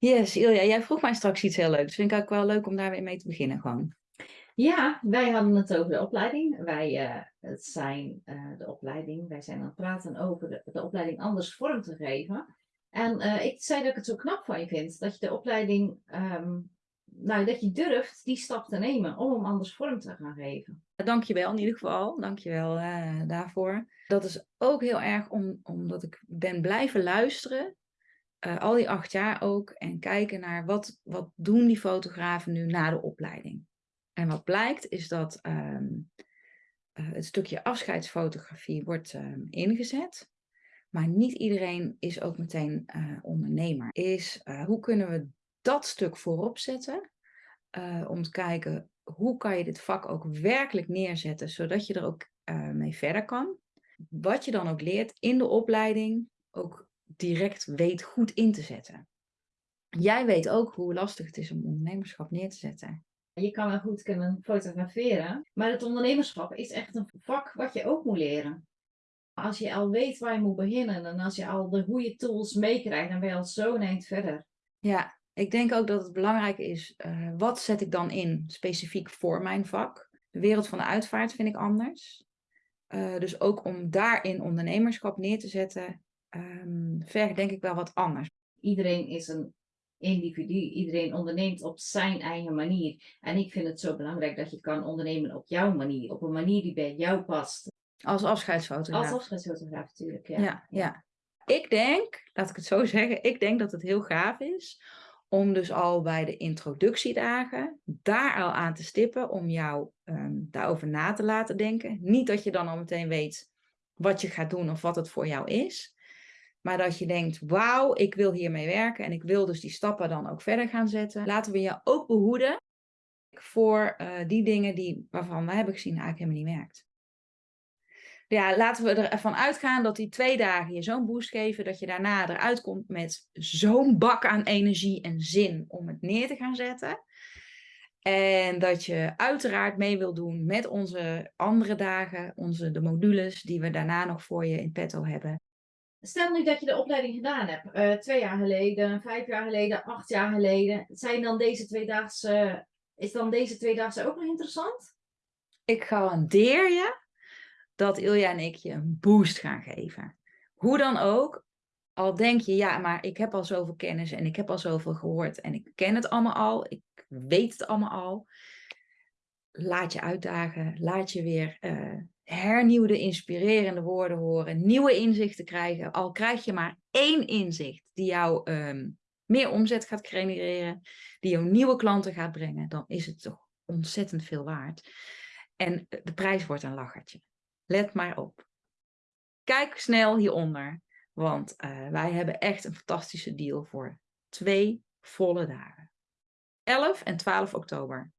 Yes, Ilja, jij vroeg mij straks iets heel leuks. Vind ik ook wel leuk om daar weer mee te beginnen gewoon. Ja, wij hadden het over de opleiding. Wij, eh, het zijn eh, de opleiding, wij zijn aan het praten over de, de opleiding anders vorm te geven. En eh, ik zei dat ik het zo knap van je vind, dat je de opleiding, ehm, nou, dat je durft die stap te nemen om hem anders vorm te gaan geven. Dankjewel in ieder geval, dankjewel uh, daarvoor. Dat is ook heel erg om, omdat ik ben blijven luisteren uh, al die acht jaar ook en kijken naar wat, wat doen die fotografen nu na de opleiding. En wat blijkt is dat um, uh, het stukje afscheidsfotografie wordt um, ingezet. Maar niet iedereen is ook meteen uh, ondernemer. Is hoe kunnen we dat stuk voorop zetten? om te kijken hoe kan je dit vak ook werkelijk neerzetten, zodat je er ook mee verder kan. Wat je dan ook leert in de opleiding, ook direct weet goed in te zetten. Jij weet ook hoe lastig het is om ondernemerschap neer te zetten. Je kan wel goed kunnen fotograferen, maar het ondernemerschap is echt een vak wat je ook moet leren. Als je al weet waar je moet beginnen en als je al de goede tools meekrijgt, dan ben je al zo'n eind verder. Ja, ik denk ook dat het belangrijk is, uh, wat zet ik dan in specifiek voor mijn vak? De wereld van de uitvaart vind ik anders. Uh, dus ook om daarin ondernemerschap neer te zetten, um, vergt denk ik wel wat anders. Iedereen is een individu, iedereen onderneemt op zijn eigen manier. En ik vind het zo belangrijk dat je kan ondernemen op jouw manier, op een manier die bij jou past. Als afscheidsfotograaf? Als afscheidsfotograaf natuurlijk, ja. ja. Ja, Ik denk, laat ik het zo zeggen, ik denk dat het heel gaaf is om dus al bij de introductiedagen daar al aan te stippen om jou um, daarover na te laten denken. Niet dat je dan al meteen weet wat je gaat doen of wat het voor jou is. Maar dat je denkt, wauw, ik wil hiermee werken en ik wil dus die stappen dan ook verder gaan zetten. Laten we je ook behoeden voor uh, die dingen die, waarvan we hebben gezien eigenlijk helemaal niet werkt. Ja, laten we ervan uitgaan dat die twee dagen je zo'n boost geven, dat je daarna eruit komt met zo'n bak aan energie en zin om het neer te gaan zetten. En dat je uiteraard mee wil doen met onze andere dagen, onze, de modules die we daarna nog voor je in petto hebben. Stel nu dat je de opleiding gedaan hebt, uh, twee jaar geleden, vijf jaar geleden, acht jaar geleden. Zijn dan deze tweedaagse, is dan deze tweedaagse ook nog interessant? Ik garandeer je dat Ilja en ik je een boost gaan geven. Hoe dan ook, al denk je, ja, maar ik heb al zoveel kennis en ik heb al zoveel gehoord en ik ken het allemaal al, ik weet het allemaal al. Laat je uitdagen, laat je weer uh, hernieuwde, inspirerende woorden horen, nieuwe inzichten krijgen. Al krijg je maar één inzicht die jou um, meer omzet gaat genereren, die jou nieuwe klanten gaat brengen, dan is het toch ontzettend veel waard. En de prijs wordt een lachertje. Let maar op. Kijk snel hieronder, want uh, wij hebben echt een fantastische deal voor twee volle dagen. 11 en 12 oktober.